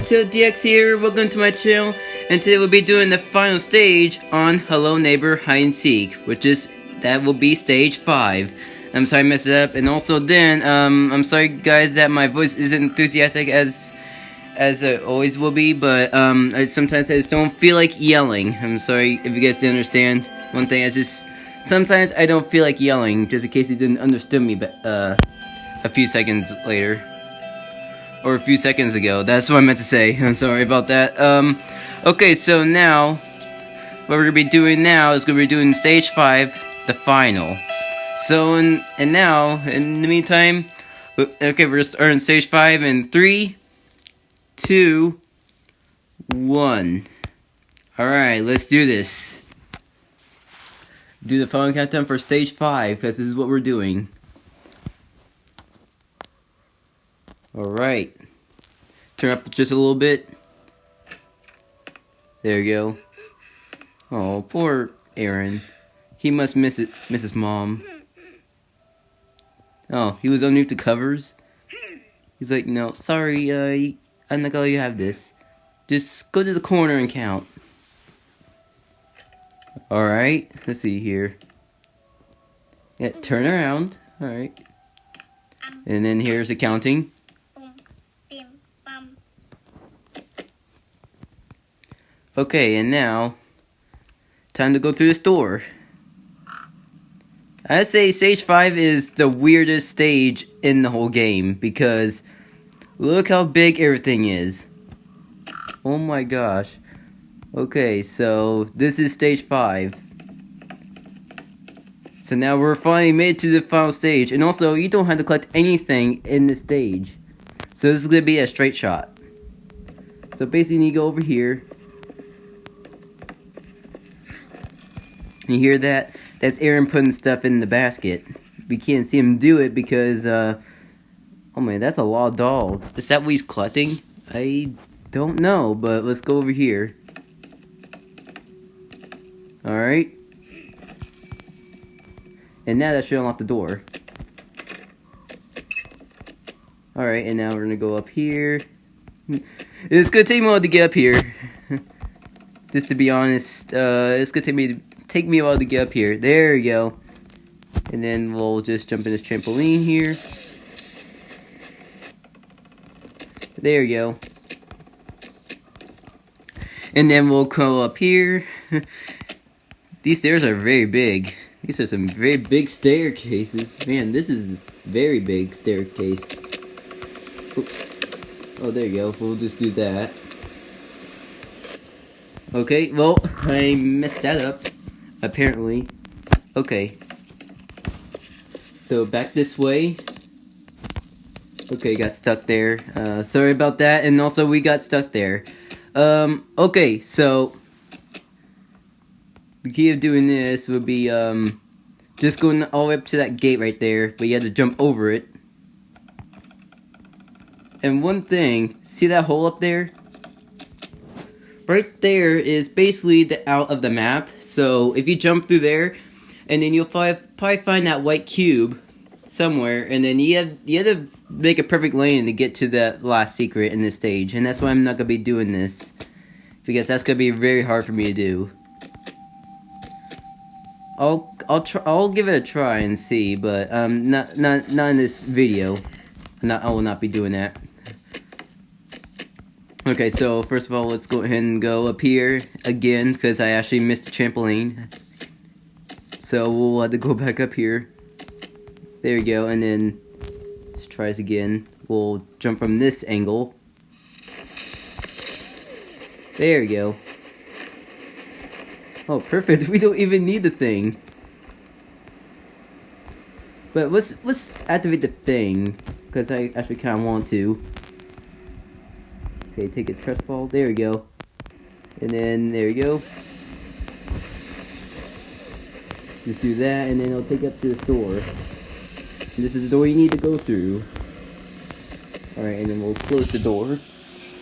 DX here, welcome to my channel, and today we'll be doing the final stage on Hello Neighbor Hide and Seek, which is, that will be stage 5. I'm sorry I messed it up, and also then, um, I'm sorry guys that my voice isn't enthusiastic as, as it always will be, but, um, I, sometimes I just don't feel like yelling. I'm sorry if you guys didn't understand. One thing, I just, sometimes I don't feel like yelling, just in case you didn't understand me, but, uh, a few seconds later or a few seconds ago. That's what I meant to say. I'm sorry about that. Um, okay, so now, what we're gonna be doing now is gonna be doing stage five, the final. So, and, and now, in the meantime, okay, we're just starting stage five in three, two, one. Alright, let's do this. Do the final countdown for stage five, because this is what we're doing. Alright. Turn up just a little bit. There you go. Oh, poor Aaron. He must miss it, miss his mom. Oh, he was underneath the covers? He's like, no, sorry, uh, I'm not gonna let you have this. Just go to the corner and count. Alright, let's see here. Yeah, turn around. Alright. And then here's the counting. Okay, and now, time to go through this door. I'd say stage 5 is the weirdest stage in the whole game, because look how big everything is. Oh my gosh. Okay, so this is stage 5. So now we're finally made to the final stage, and also you don't have to collect anything in this stage. So this is going to be a straight shot. So basically you need to go over here, You hear that? That's Aaron putting stuff in the basket. We can't see him do it because, uh, oh man, that's a lot of dolls. Is that what he's collecting? I don't know, but let's go over here. Alright. And now that should unlock the door. Alright, and now we're gonna go up here. It's gonna take me a while to get up here. Just to be honest, uh, it's gonna take me take me a while to get up here. There we go. And then we'll just jump in this trampoline here. There we go. And then we'll go up here. These stairs are very big. These are some very big staircases. Man, this is very big staircase. Oh, there you go. We'll just do that. Okay, well, I messed that up apparently. Okay. So back this way. Okay, got stuck there. Uh, sorry about that. And also we got stuck there. Um, okay, so the key of doing this would be um, just going all the way up to that gate right there, but you have to jump over it. And one thing, see that hole up there? Right there is basically the out of the map. So if you jump through there, and then you'll probably find that white cube somewhere, and then you have you have to make a perfect lane to get to the last secret in this stage, and that's why I'm not gonna be doing this because that's gonna be very hard for me to do. I'll I'll try I'll give it a try and see, but um not not not in this video. Not I will not be doing that. Okay, so first of all, let's go ahead and go up here again, because I actually missed the trampoline. So we'll have to go back up here. There we go, and then let's try this again. We'll jump from this angle. There we go. Oh, perfect. We don't even need the thing. But let's let's activate the thing, because I actually kind of want to. Okay, take a trust fall. There we go. And then, there we go. Just do that, and then it'll take up to the door. And this is the door you need to go through. Alright, and then we'll close the door.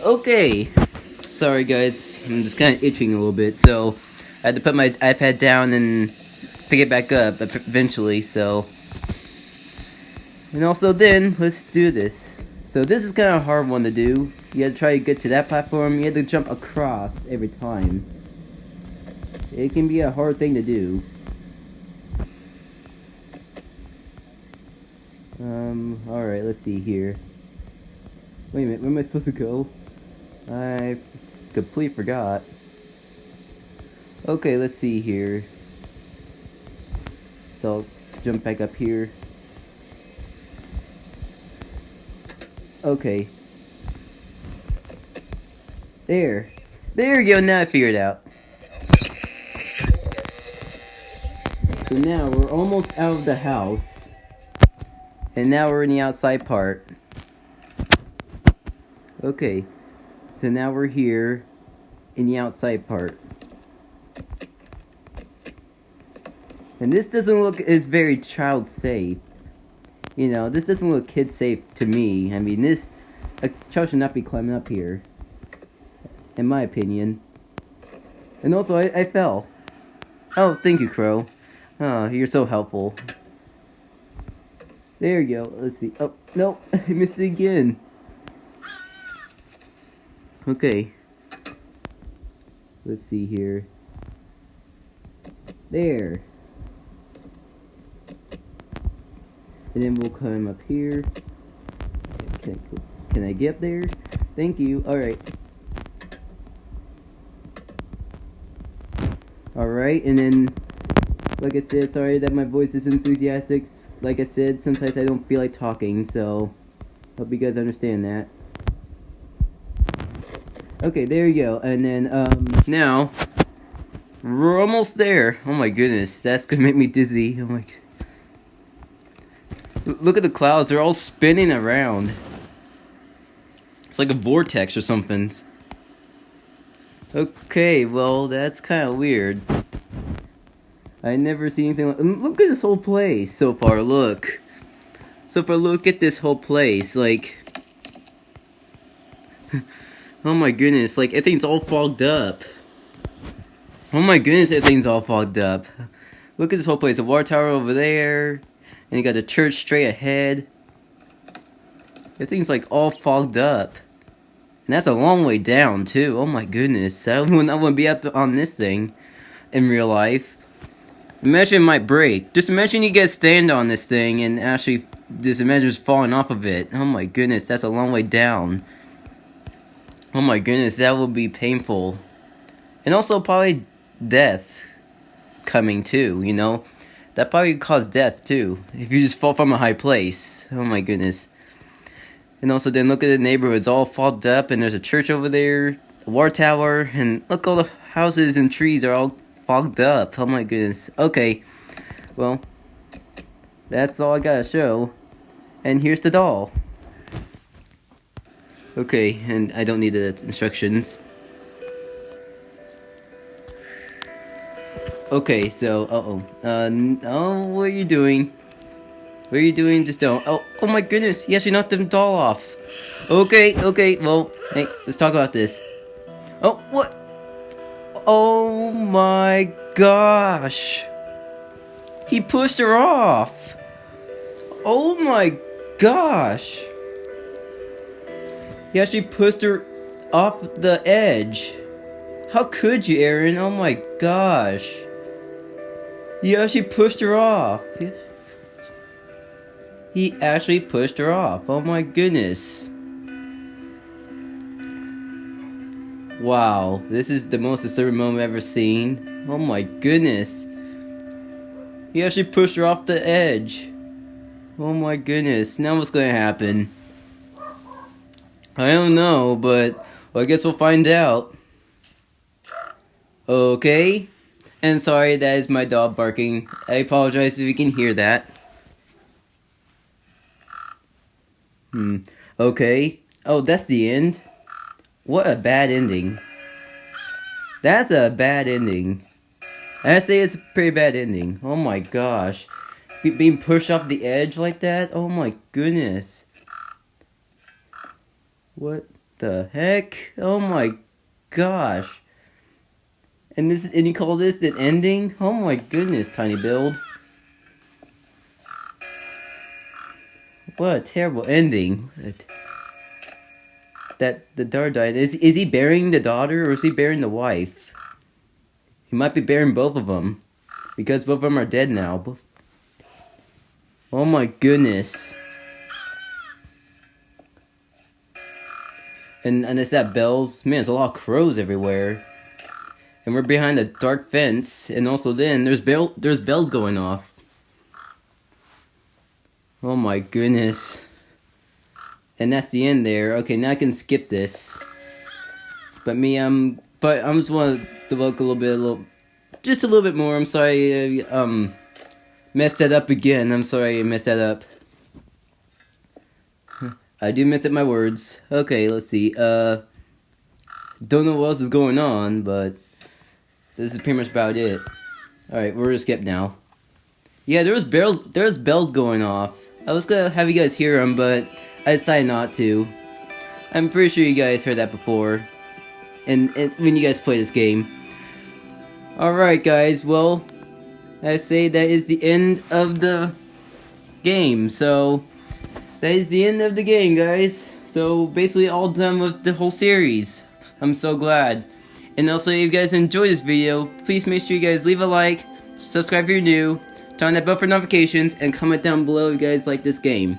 Okay! Sorry guys, I'm just kind of itching a little bit, so I had to put my iPad down and pick it back up eventually, so... And also then, let's do this. So this is kind of a hard one to do. You have to try to get to that platform. You have to jump across every time. It can be a hard thing to do. Um, alright, let's see here. Wait a minute, where am I supposed to go? I completely forgot. Okay, let's see here. So, I'll jump back up here. Okay. There. There you go, now I figured it out. So now we're almost out of the house. And now we're in the outside part. Okay. So now we're here in the outside part. And this doesn't look as very child safe. You know, this doesn't look kid safe to me. I mean, this uh, a child should not be climbing up here. In my opinion. And also, I, I fell. Oh, thank you, Crow. Oh, you're so helpful. There you go. Let's see. Oh, no. I missed it again. Okay. Let's see here. There. And then we'll come up here. Can I, can I get there? Thank you. Alright. Alright, and then, like I said, sorry that my voice is enthusiastic. Like I said, sometimes I don't feel like talking, so hope you guys understand that. Okay, there you go. And then, um, now, we're almost there. Oh my goodness, that's gonna make me dizzy. Oh my Look at the clouds, they're all spinning around. It's like a vortex or something. Okay, well, that's kind of weird. I never see anything like... Mm, look at this whole place so far, look. So far, look at this whole place, like... oh my goodness, like, everything's all fogged up. Oh my goodness, everything's all fogged up. Look at this whole place, a water tower over there. And you got the church straight ahead. Everything's like all fogged up. And that's a long way down too. Oh my goodness. I wouldn't, I wouldn't be up on this thing in real life. Imagine it might break. Just imagine you guys stand on this thing and actually just imagine just falling off of it. Oh my goodness, that's a long way down. Oh my goodness, that would be painful. And also probably death coming too, you know? That probably cause death too. If you just fall from a high place. Oh my goodness. And also then look at the neighborhood. It's all fogged up and there's a church over there. A war tower. And look all the houses and trees are all fogged up. Oh my goodness. Okay. Well. That's all I gotta show. And here's the doll. Okay, and I don't need the instructions. Okay, so, uh-oh. Uh, oh, what are you doing? What are you doing? Just don't. Oh, oh my goodness. Yes, you knocked the doll off. Okay, okay, well, hey, let's talk about this. Oh, what? Oh my gosh. He pushed her off. Oh my gosh. He actually pushed her off the edge. How could you, Aaron? Oh my gosh. Actually pushed her off. He actually pushed her off. Oh my goodness. Wow, this is the most disturbing moment I've ever seen. Oh my goodness. He actually pushed her off the edge. Oh my goodness. Now what's gonna happen? I don't know, but well, I guess we'll find out. Okay. And sorry, that is my dog barking. I apologize if you can hear that. Hmm. Okay. Oh, that's the end? What a bad ending. That's a bad ending. I'd say it's a pretty bad ending. Oh my gosh. Be being pushed off the edge like that? Oh my goodness. What the heck? Oh my gosh. And this and you call this an ending? Oh my goodness, Tiny Build. What a terrible ending. that the daughter died. Is is he burying the daughter or is he burying the wife? He might be burying both of them because both of them are dead now. Oh my goodness. And and it's that bells. Man, there's a lot of crows everywhere. And we're behind a dark fence, and also then there's bell there's bells going off. Oh my goodness. And that's the end there. Okay, now I can skip this. But me, um, but I'm just want to look a little bit, a little, just a little bit more. I'm sorry, uh, um, messed that up again. I'm sorry I messed that up. I do mess up my words. Okay, let's see. Uh, don't know what else is going on, but this is pretty much about it. Alright, we're gonna skip now. Yeah, there was bells, there was bells going off. I was gonna have you guys hear them, but I decided not to. I'm pretty sure you guys heard that before. And, and when you guys play this game. Alright guys, well, I say that is the end of the game, so that is the end of the game, guys. So basically all done with the whole series. I'm so glad. And also, if you guys enjoyed this video, please make sure you guys leave a like, subscribe if you're new, turn on that bell for notifications, and comment down below if you guys like this game.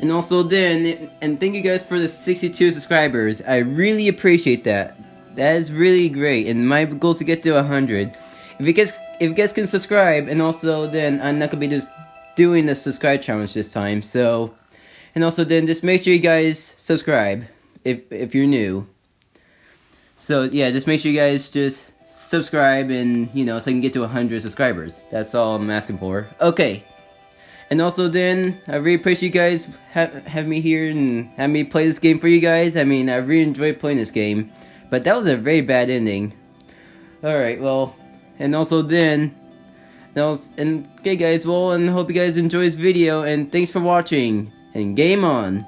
And also then, and thank you guys for the 62 subscribers. I really appreciate that. That is really great, and my goal is to get to 100. If you guys, if you guys can subscribe, and also then I'm not gonna be just doing the subscribe challenge this time. So, and also then just make sure you guys subscribe if if you're new. So yeah, just make sure you guys just subscribe and you know so I can get to 100 subscribers. That's all I'm asking for. Okay. And also then, I really appreciate you guys have, have me here and have me play this game for you guys. I mean, I really enjoyed playing this game. But that was a very bad ending. Alright, well, and also then, and okay guys, well, and hope you guys enjoy this video, and thanks for watching, and game on!